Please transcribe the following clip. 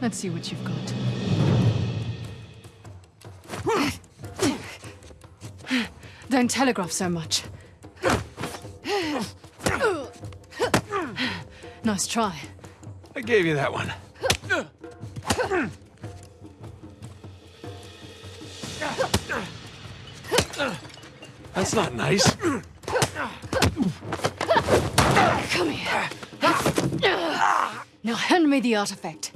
Let's see what you've got. Don't telegraph so much. Nice try. I gave you that one. That's not nice. Come here. Now hand me the artifact.